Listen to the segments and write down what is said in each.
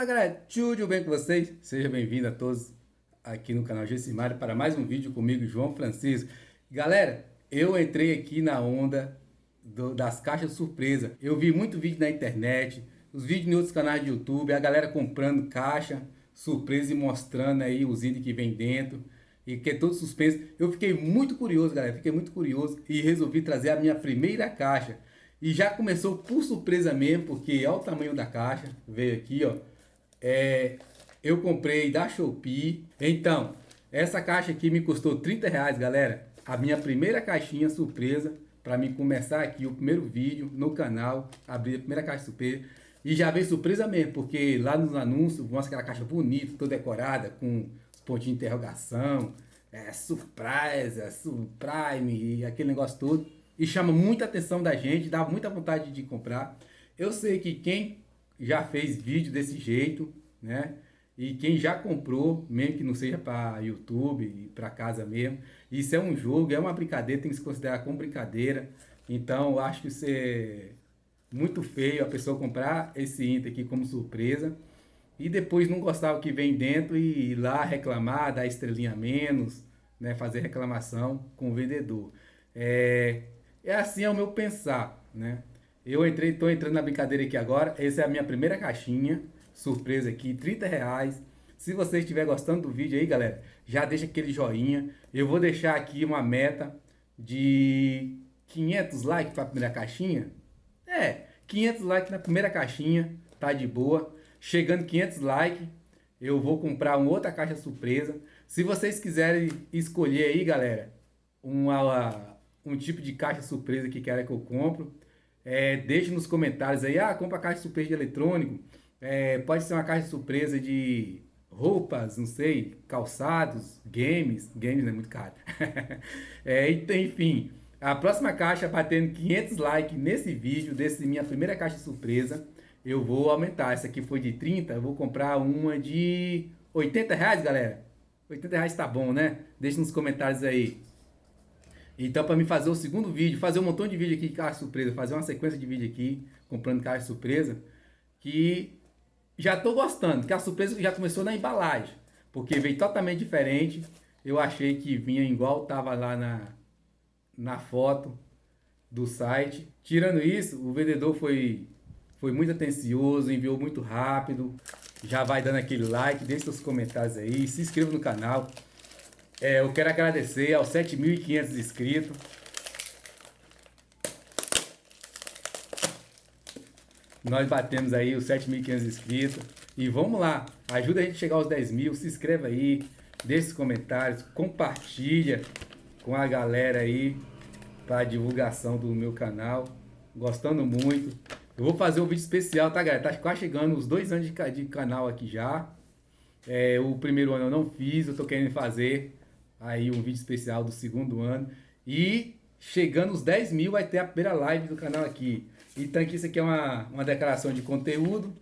Fala galera, tudo bem com vocês? Seja bem-vindo a todos aqui no canal Gessimário para mais um vídeo comigo, João Francisco. Galera, eu entrei aqui na onda do, das caixas surpresa. Eu vi muito vídeo na internet, os vídeos em outros canais de YouTube, a galera comprando caixa surpresa e mostrando aí os itens que vem dentro e que é todo suspense. Eu fiquei muito curioso, galera, fiquei muito curioso e resolvi trazer a minha primeira caixa. E já começou por surpresa mesmo, porque olha o tamanho da caixa, veio aqui, ó. É, eu comprei da Shopee. Então, essa caixa aqui me custou 30 reais, galera. A minha primeira caixinha surpresa para mim começar aqui o primeiro vídeo no canal, abrir a primeira caixa surpresa. E já veio surpresa mesmo, porque lá nos anúncios mostra aquela caixa bonita, toda decorada, com pontinho de interrogação, é, surpresa, surprime e aquele negócio todo. E chama muita atenção da gente, dá muita vontade de comprar. Eu sei que quem já fez vídeo desse jeito, né? E quem já comprou, mesmo que não seja para YouTube e para casa mesmo, isso é um jogo, é uma brincadeira, tem que se considerar como brincadeira. Então, eu acho que isso é muito feio a pessoa comprar esse Inter aqui como surpresa e depois não gostar o que vem dentro e ir lá reclamar, dar estrelinha menos, né, fazer reclamação com o vendedor. É, é assim é o meu pensar, né? Eu entrei, tô entrando na brincadeira aqui agora, essa é a minha primeira caixinha, surpresa aqui, 30 reais. Se você estiver gostando do vídeo aí, galera, já deixa aquele joinha. Eu vou deixar aqui uma meta de 500 likes para a primeira caixinha. É, 500 likes na primeira caixinha, tá de boa. Chegando 500 likes, eu vou comprar uma outra caixa surpresa. Se vocês quiserem escolher aí, galera, uma, um tipo de caixa surpresa que querem que eu compro, é, deixe nos comentários aí, ah, compra caixa surpresa de eletrônico, é, pode ser uma caixa surpresa de roupas, não sei, calçados, games, games é muito caro. é, enfim, a próxima caixa batendo 500 likes nesse vídeo, desse minha primeira caixa surpresa, eu vou aumentar. Essa aqui foi de 30, eu vou comprar uma de 80 reais, galera. 80 reais tá bom, né? Deixa nos comentários aí. Então, para me fazer o segundo vídeo, fazer um montão de vídeo aqui de caixa surpresa, fazer uma sequência de vídeo aqui, comprando caixa surpresa, que já tô gostando, que a surpresa já começou na embalagem, porque veio totalmente diferente. Eu achei que vinha igual tava lá na, na foto do site. Tirando isso, o vendedor foi foi muito atencioso, enviou muito rápido. Já vai dando aquele like, deixe seus comentários aí, se inscreva no canal. É, eu quero agradecer aos 7.500 inscritos. Nós batemos aí os 7.500 inscritos. E vamos lá, ajuda a gente a chegar aos 10 mil, se inscreva aí, deixe os comentários, compartilha com a galera aí para divulgação do meu canal. Gostando muito. Eu vou fazer um vídeo especial, tá, galera? Tá quase chegando os dois anos de, de canal aqui já. É, o primeiro ano eu não fiz, eu tô querendo fazer aí um vídeo especial do segundo ano. E chegando os 10 mil vai ter a primeira live do canal aqui. Então aqui isso aqui é uma, uma declaração de conteúdo.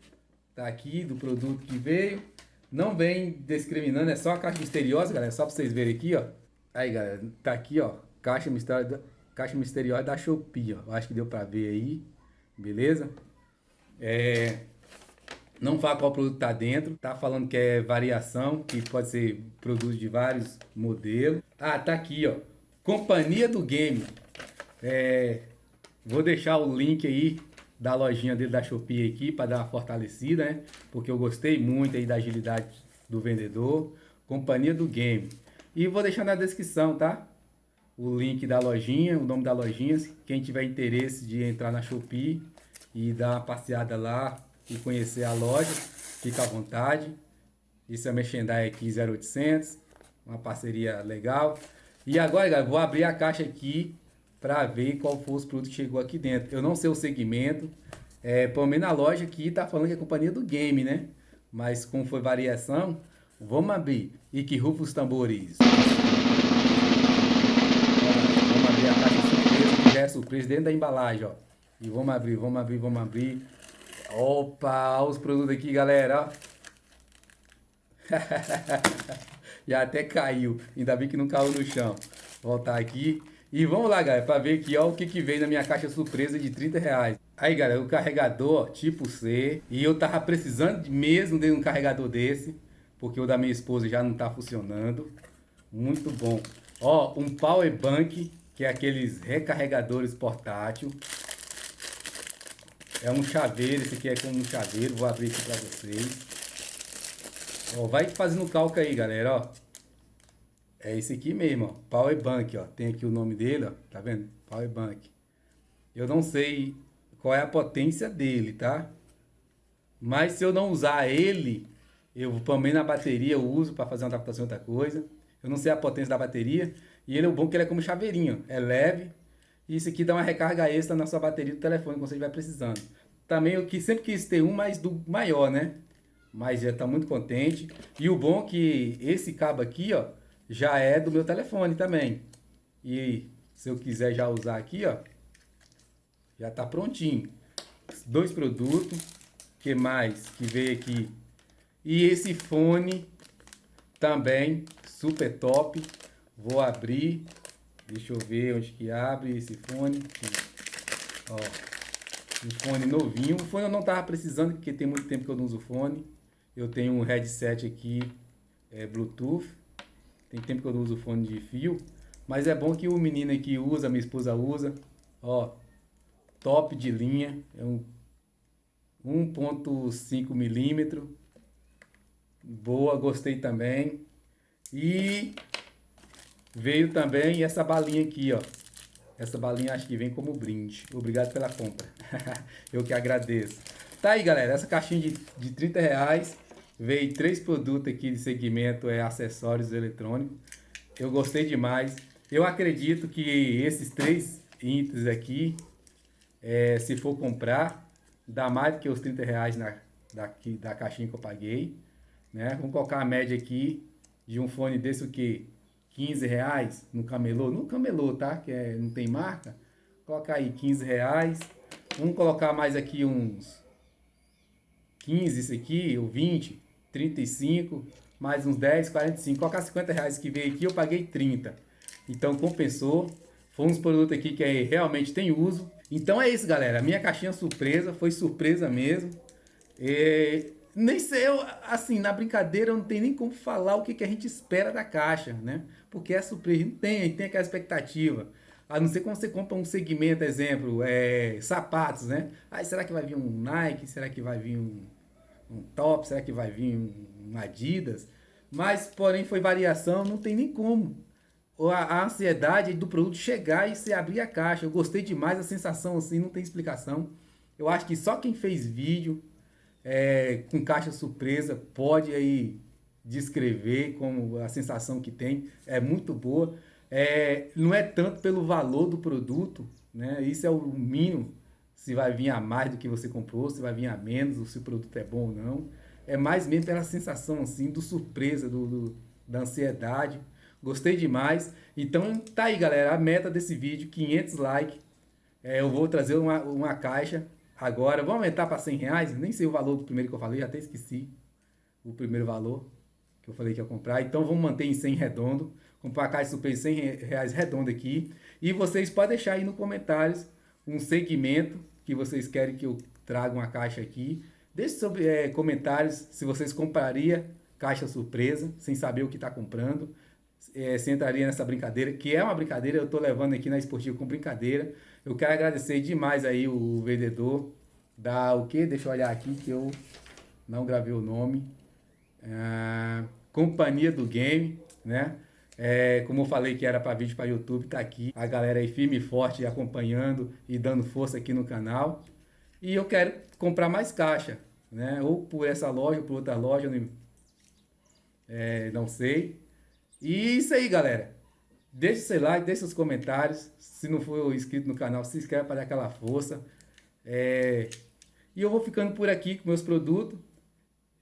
Tá aqui, do produto que veio. Não vem discriminando, é só a caixa misteriosa, galera. Só pra vocês verem aqui, ó. Aí, galera, tá aqui, ó. Caixa misteriosa, caixa misteriosa da Shopee, ó. Acho que deu pra ver aí. Beleza? É, não fala qual produto tá dentro. Tá falando que é variação, que pode ser produto de vários modelos. Ah, tá aqui, ó. Companhia do Game. É, vou deixar o link aí da lojinha dele da Shopee aqui para dar uma fortalecida, né? Porque eu gostei muito aí da agilidade do vendedor. Companhia do Game. E vou deixar na descrição, tá? o link da lojinha, o nome da lojinha. Quem tiver interesse de entrar na Shopee e dar uma passeada lá e conhecer a loja, fica à vontade. Isso é Merchandise aqui 0800, uma parceria legal. E agora, galera, vou abrir a caixa aqui para ver qual foi os produtos que chegou aqui dentro. Eu não sei o segmento, é, pelo menos na loja aqui tá falando que é companhia do game, né? Mas como foi variação, vamos abrir. E que rufa os tambores. já é surpresa dentro da embalagem, ó. E vamos abrir, vamos abrir, vamos abrir. Opa, olha os produtos aqui, galera, Já até caiu. Ainda bem que não caiu no chão. Voltar aqui. E vamos lá, galera, para ver aqui, ó, o que, que veio na minha caixa surpresa de 30 reais. Aí, galera, o carregador tipo C. E eu tava precisando mesmo de um carregador desse. Porque o da minha esposa já não tá funcionando. Muito bom. Ó, um power bank, que é aqueles recarregadores portátil. É um chaveiro, esse aqui é como um chaveiro. Vou abrir aqui pra vocês. Ó, vai fazendo cálculo aí, galera, ó. É esse aqui mesmo, ó. Power bank, ó. Tem aqui o nome dele, ó. Tá vendo? Power bank. Eu não sei qual é a potência dele, tá? Mas se eu não usar ele, eu também na bateria eu uso para fazer uma adaptação outra coisa. Eu não sei a potência da bateria. E ele é bom que ele é como chaveirinho. É leve. E isso aqui dá uma recarga extra na sua bateria do telefone quando você estiver precisando. Também eu que sempre quis ter um, mas do maior, né? Mas já está muito contente. E o bom é que esse cabo aqui, ó, já é do meu telefone também. E se eu quiser já usar aqui, ó, já está prontinho. Dois produtos. que mais que veio aqui? E esse fone também, super top. Vou abrir. Deixa eu ver onde que abre esse fone. Ó, um fone novinho. O fone eu não tava precisando, porque tem muito tempo que eu não uso fone. Eu tenho um headset aqui, é, Bluetooth. Tem tempo que eu não uso fone de fio. Mas é bom que o menino aqui usa, minha esposa usa. Ó, top de linha. É um 1.5 milímetro. Boa, gostei também. E veio também essa balinha aqui, ó. Essa balinha acho que vem como brinde. Obrigado pela compra. Eu que agradeço. Tá aí, galera. Essa caixinha de, de 30 reais. Veio três produtos aqui de segmento é, acessórios eletrônicos. Eu gostei demais. Eu acredito que esses três itens aqui é, se for comprar, dá mais do que os 30 reais na, da, da caixinha que eu paguei. Né? Vamos colocar a média aqui de um fone desse o que? 15 reais no camelô. No camelô, tá? Que é, não tem marca. Colocar aí 15 reais. Vamos colocar mais aqui uns 15 isso aqui, ou 20, 35, mais uns 10, 45. Colocar 50 reais que veio aqui, eu paguei 30. Então compensou. Foi uns produtos aqui que é, realmente tem uso. Então é isso, galera. Minha caixinha surpresa foi surpresa mesmo. E, nem sei, eu, assim, na brincadeira não tenho nem como falar o que, que a gente espera da caixa, né? Porque é surpresa, não tem, a gente tem aquela expectativa. A não ser quando você compra um segmento, exemplo, é, sapatos, né? Aí será que vai vir um Nike? Será que vai vir um, um top? Será que vai vir um, um Adidas? Mas, porém, foi variação, não tem nem como a, ansiedade do produto chegar e você abrir a caixa. Eu gostei demais, a sensação assim, não tem explicação. Eu acho que só quem fez vídeo é, com caixa surpresa pode aí descrever como a sensação que tem. É muito boa. É, não é tanto pelo valor do produto, né? Isso é o mínimo. Se vai vir a mais do que você comprou, se vai vir a menos, se o produto é bom ou não. É mais mesmo pela sensação assim do surpresa, do, do da ansiedade. Gostei demais. Então tá aí, galera. A meta desse vídeo, 500 likes. É, eu vou trazer uma, uma caixa agora. Vou aumentar para 100 reais. Nem sei o valor do primeiro que eu falei. Até esqueci o primeiro valor que eu falei que ia comprar. Então vamos manter em 100 redondo. Comprar a caixa super 100 reais redondo aqui. E vocês podem deixar aí nos comentários um segmento que vocês querem que eu traga uma caixa aqui. Deixe sobre é, comentários se vocês comprariam caixa surpresa, sem saber o que está comprando é, se entraria nessa brincadeira, que é uma brincadeira, eu estou levando aqui na Esportivo com brincadeira. Eu quero agradecer demais aí o vendedor da o que? Deixa eu olhar aqui que eu não gravei o nome. É, Companhia do Game, né? É, como eu falei que era para vídeo para YouTube, tá aqui. A galera aí firme e forte acompanhando e dando força aqui no canal. E eu quero comprar mais caixa, né? Ou por essa loja ou por outra loja, não, é, não sei. E isso aí, galera. Deixe seu like, deixe seus comentários. Se não for inscrito no canal, se inscreve para dar aquela força. É... E eu vou ficando por aqui com meus produtos.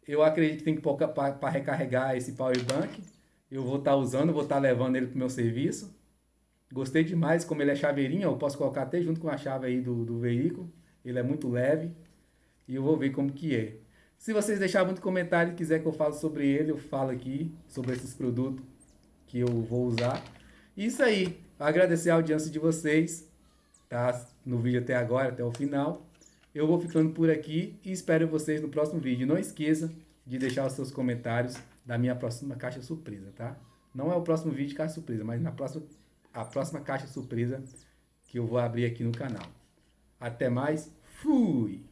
Eu acredito que tem que para recarregar esse power bank. Eu vou estar tá usando, vou estar tá levando ele para o meu serviço. Gostei demais, como ele é chaveirinho, eu posso colocar até junto com a chave aí do, do veículo. Ele é muito leve. E eu vou ver como que é. Se vocês deixarem muito comentário e quiser que eu fale sobre ele, eu falo aqui sobre esses produtos que eu vou usar. Isso aí, agradecer a audiência de vocês, tá? No vídeo até agora, até o final. Eu vou ficando por aqui e espero vocês no próximo vídeo. Não esqueça de deixar os seus comentários da minha próxima caixa surpresa, tá? Não é o próximo vídeo caixa surpresa, mas na próxima, a próxima caixa surpresa que eu vou abrir aqui no canal. Até mais, fui!